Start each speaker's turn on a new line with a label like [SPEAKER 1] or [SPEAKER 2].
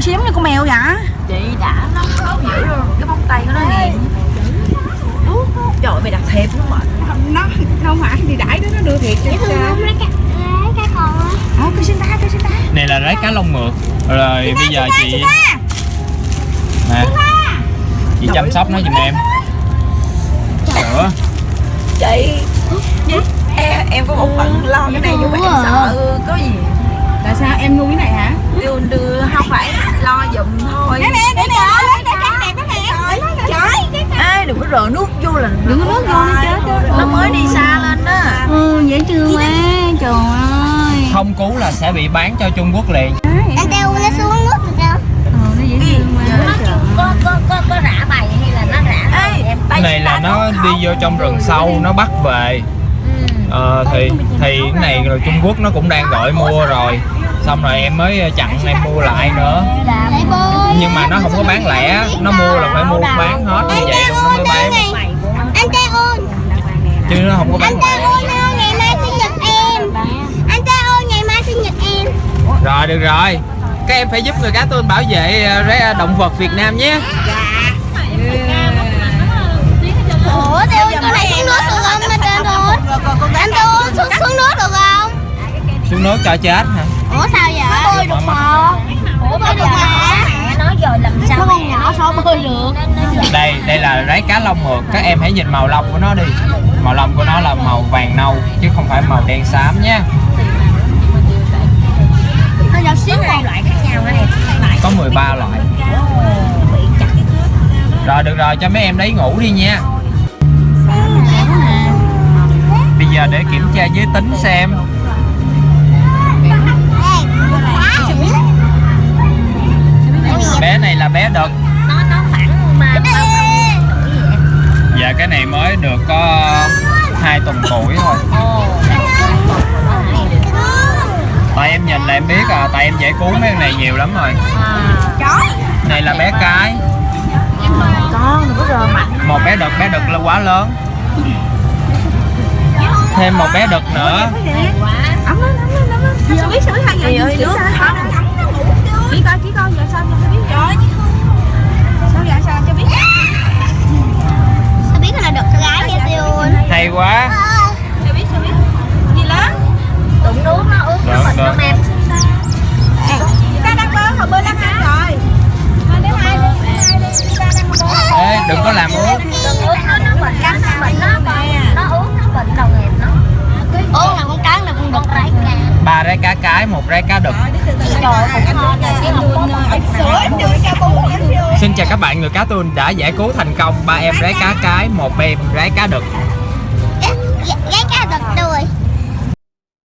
[SPEAKER 1] Sao giống như con mèo vậy?
[SPEAKER 2] Chị đã nó khó dữ luôn cái móng tay của nó hiền trời ơi, mày đặt thiệp luôn mà
[SPEAKER 1] Nó không phải thì đãi đó nó đưa thiệt cho
[SPEAKER 3] thương
[SPEAKER 1] cha.
[SPEAKER 3] không? Lấy cái, cái
[SPEAKER 1] cây xin ta cây xin ta
[SPEAKER 4] này là rái cá lông mượt. Rồi bây giờ chị nè. Chị chăm sóc nó giùm em.
[SPEAKER 2] Chị em, em có một phần lo cái này nhưng mà em sợ có gì?
[SPEAKER 1] Tại sao em nuôi cái này hả
[SPEAKER 2] đưa đưa không phải lo giùm thôi
[SPEAKER 1] Nè nè nè nè lấy cái trắng đẹp đó nè
[SPEAKER 2] có rờ nước vô là
[SPEAKER 1] Đừng có nước vô nó chết chết
[SPEAKER 2] nó mới đi xa lên đó
[SPEAKER 1] Ừ dễ thương quá Trời ơi.
[SPEAKER 4] Không cứu là sẽ bị bán cho Trung Quốc liền.
[SPEAKER 3] Anh đeo nó xuống nước được không?
[SPEAKER 1] Ừ nó dễ thương quá.
[SPEAKER 3] Có, có, có, có rã bài hay là nó rã
[SPEAKER 2] ê
[SPEAKER 4] cái này là nó đi vô trong rừng sâu nó bắt về. Ờ, thì thì cái này rồi Trung Quốc nó cũng đang gọi mua rồi. Xong rồi em mới chặn em mua lại nữa. nhưng mà nó không có bán lẻ nó mua là phải mua bán hết như vậy luôn nó mới bán
[SPEAKER 3] Anh trai ôn
[SPEAKER 4] chứ nó không có bán
[SPEAKER 3] Anh ôn ơi, ngày mai sinh nhật em. Anh trai ôn, ngày mai sinh nhật em.
[SPEAKER 4] Rồi được rồi. Các em phải giúp người cá tôn bảo vệ ờ, ré- động vật Việt Nam nhé.
[SPEAKER 3] Ủa, tao con này xuống nước được không? Anh trai ôn xuống, xuống nước được không?
[SPEAKER 4] xuống nước cho chết hả?
[SPEAKER 3] Ủa sao vậy? Nó bơi được mà Ủa bơi được mà Nói rồi làm sao Nó con nhỏ sao bơi được
[SPEAKER 4] đây đây là rái cá lông mượt. Các em hãy nhìn màu lông của nó đi. Màu lông của nó là màu vàng nâu chứ không phải màu đen xám nhé có 13 loại. Rồi được rồi cho mấy em đấy ngủ đi nha. Bây giờ để kiểm tra giới tính xem. Bé này là bé đực dạ cái này mới được có hai tuần tuổi thôi. Tại em nhìn là em biết à tại em dễ cứu mấy con này nhiều lắm rồi. Này là bé cái. Một bé đực bé đực là quá lớn. Thêm một bé đực nữa.
[SPEAKER 1] Ấm lên ấm lên ấm lên Sao biết sao biết hai ngày
[SPEAKER 2] ơi,
[SPEAKER 4] trái một trái cá đực xin chào các bạn, người cá tươi đã giải cứu thành công ba em rái cá cái, một em rái cá đực
[SPEAKER 3] rái cá đực đuôi